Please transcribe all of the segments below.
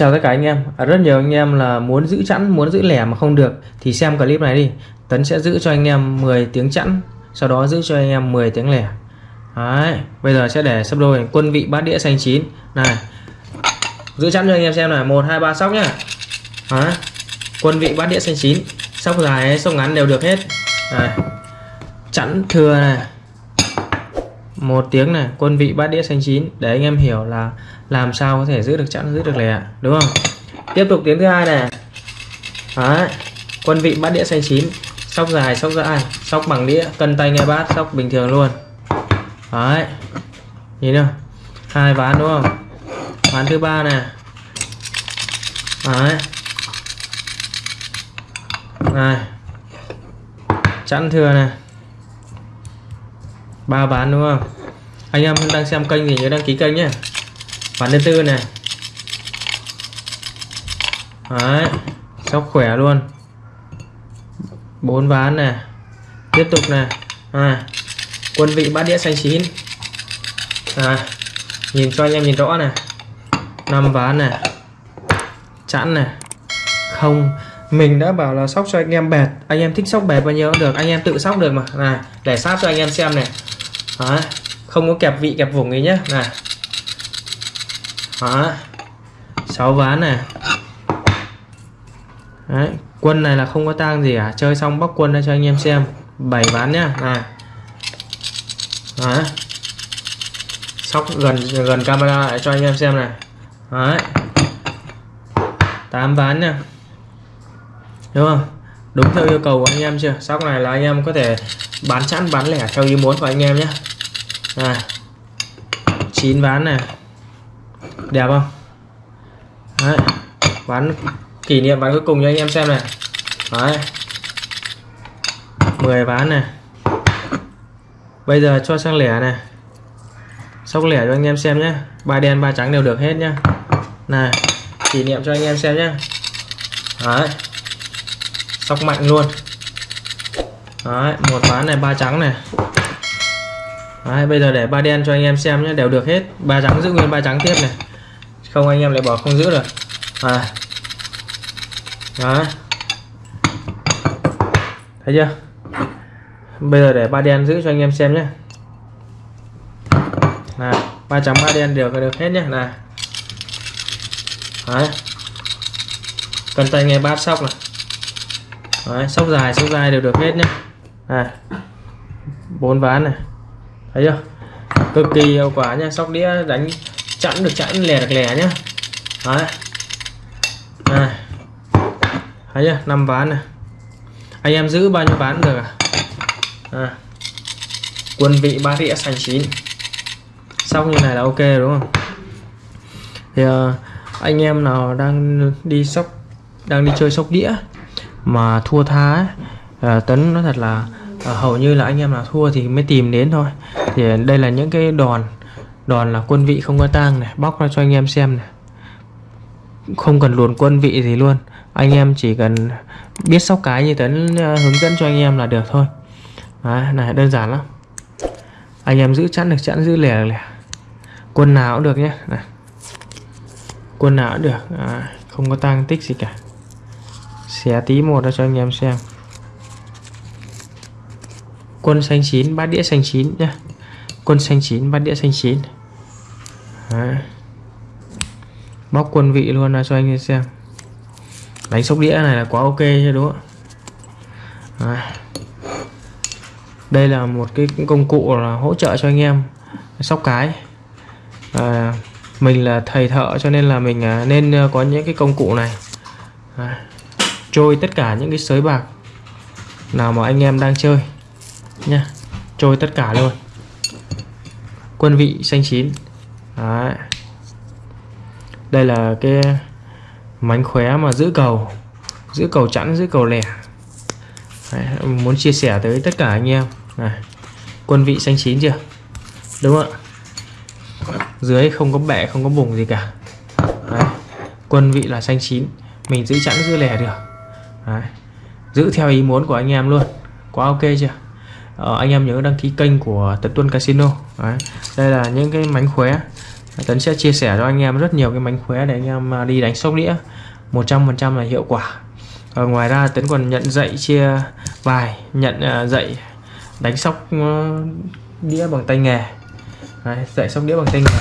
Chào tất cả anh em. À, Rất nhiều anh em là muốn giữ chẵn, muốn giữ lẻ mà không được. Thì xem clip này đi. Tấn sẽ giữ cho anh em 10 tiếng chẵn Sau đó giữ cho anh em 10 tiếng lẻ. Đấy Bây giờ sẽ để sắp đôi quân vị bát đĩa xanh chín. Này Giữ chẵn cho anh em xem này 1, 2, 3 sóc nhá. Đấy Quân vị bát đĩa xanh chín. Sóc dài, sóc ngắn đều được hết. Này Chẵn thừa này một tiếng này, quân vị bát đĩa xanh chín để anh em hiểu là làm sao có thể giữ được chẵn, giữ được lẻ, đúng không tiếp tục tiếng thứ hai này Đấy. quân vị bát đĩa xanh chín sóc dài sóc dài sóc bằng đĩa, cân tay nghe bát, sóc bình thường luôn Đấy. nhìn nào, hai ván đúng không ván thứ ba này Đấy. này, chẵn thừa này ba ván đúng không? Anh em đang xem kênh thì nhớ đăng ký kênh nhé. Ván thứ tư này. Đấy sóc khỏe luôn. Bốn ván này. Tiếp tục này. À, quân vị bát đĩa xanh chín. À, nhìn cho anh em nhìn rõ này. Năm ván này. Chẵn này. Không mình đã bảo là sóc cho anh em bẹt. Anh em thích sóc bẹt bao nhiêu cũng được. Anh em tự sóc được mà. Này để sát cho anh em xem này. Đó. không có kẹp vị, kẹp vùng gì nhé này Đó. 6 ván này Đấy. quân này là không có tang gì cả chơi xong bóc quân ra cho anh em xem 7 ván nhá này Đấy. sóc gần gần camera lại cho anh em xem này Đấy. 8 ván nha đúng không đúng theo yêu cầu của anh em chưa sóc này là anh em có thể bán chẵn bán lẻ theo ý muốn của anh em nhé này. 9 ván này. Đẹp không? Đấy. ván kỷ niệm ván cuối cùng cho anh em xem này. Đấy. 10 ván này. Bây giờ cho sang lẻ này. Sóc lẻ cho anh em xem nhé ba đen ba trắng đều được hết nhá. Này kỷ niệm cho anh em xem nhé Đấy. Sóc mạnh luôn. Đấy, một ván này ba trắng này. Đấy, bây giờ để ba đen cho anh em xem nhé đều được hết. Ba trắng giữ nguyên ba trắng tiếp này. Không anh em lại bỏ không giữ được. À Đấy. thấy chưa? Bây giờ để ba đen giữ cho anh em xem nhé. Là ba trắng ba đen đều được hết nhé. Là Đấy. cần tay nghe bát sóc này. Đấy, sóc dài sóc dài đều được hết nhé. À bốn ván này thấy chưa? Cực kỳ hiệu quả nha. Sóc đĩa đánh chẵn được chẵn lẻ được lẻ nhá. Đấy. Này. Thấy chưa? Năm ván này. Anh em giữ bao nhiêu ván được à, à. quân vị ba đĩa sành chín. Xong như này là ok đúng không? Thì à, anh em nào đang đi sóc đang đi chơi sóc đĩa mà thua tha ấy, à, tấn nói thật là à, hầu như là anh em nào thua thì mới tìm đến thôi thì đây là những cái đòn đòn là quân vị không có tang này bóc ra cho anh em xem này. Không cần luồn quân vị gì luôn anh em chỉ cần biết sóc cái như tấn ờ, hướng dẫn cho anh em là được thôi. Đấy, này đơn giản lắm. Anh em giữ chẵn được chẵn giữ lẻ lẻ. Quân nào cũng được nhé. Này. quân nào cũng được. À, không có tăng tích gì cả. Xé tí một ra cho anh em xem. Quân xanh chín bát đĩa xanh chín nhé quân xanh chín bát đĩa xanh chín. Đấy. bóc quân vị luôn là cho anh em xem. Đánh sóc đĩa này là quá ok chứ đúng không? Đấy. đây là một cái công cụ là hỗ trợ cho anh em sóc cái. À, mình là thầy thợ cho nên là mình à, nên à, có những cái công cụ này. Đấy. Trôi tất cả những cái sới bạc nào mà anh em đang chơi nha trôi tất cả luôn quân vị xanh chín. Đấy. đây là cái mánh khóe mà giữ cầu giữ cầu chẵn giữ cầu lẻ. Đấy, muốn chia sẻ tới tất cả anh em. Này quân vị xanh chín chưa? Đúng không ạ? Dưới không có bẻ không có bùng gì cả. Đấy. quân vị là xanh chín. Mình giữ chẵn giữ lẻ được. Đấy. giữ theo ý muốn của anh em luôn. Quá ok chưa? Ờ, anh em nhớ đăng ký kênh của Tật Tuân Casino. Đấy. đây là những cái mánh khóe. Tấn sẽ chia sẻ cho anh em rất nhiều cái mánh khóe để anh em à, đi đánh sóc đĩa. 100% là hiệu quả. Ở ngoài ra Tấn còn nhận dạy chia bài nhận à, dạy đánh sóc đĩa bằng tay nghề. Đấy, dạy sóc đĩa bằng tay nghề.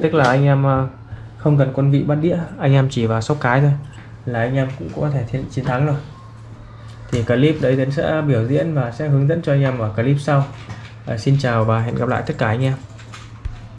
Tức là anh em à, không cần quân vị bắt đĩa anh em chỉ vào sóc cái thôi là anh em cũng có thể chiến thắng rồi. Thì clip đấy Tấn sẽ biểu diễn và sẽ hướng dẫn cho anh em ở clip sau. À, xin chào và hẹn gặp lại tất cả anh em.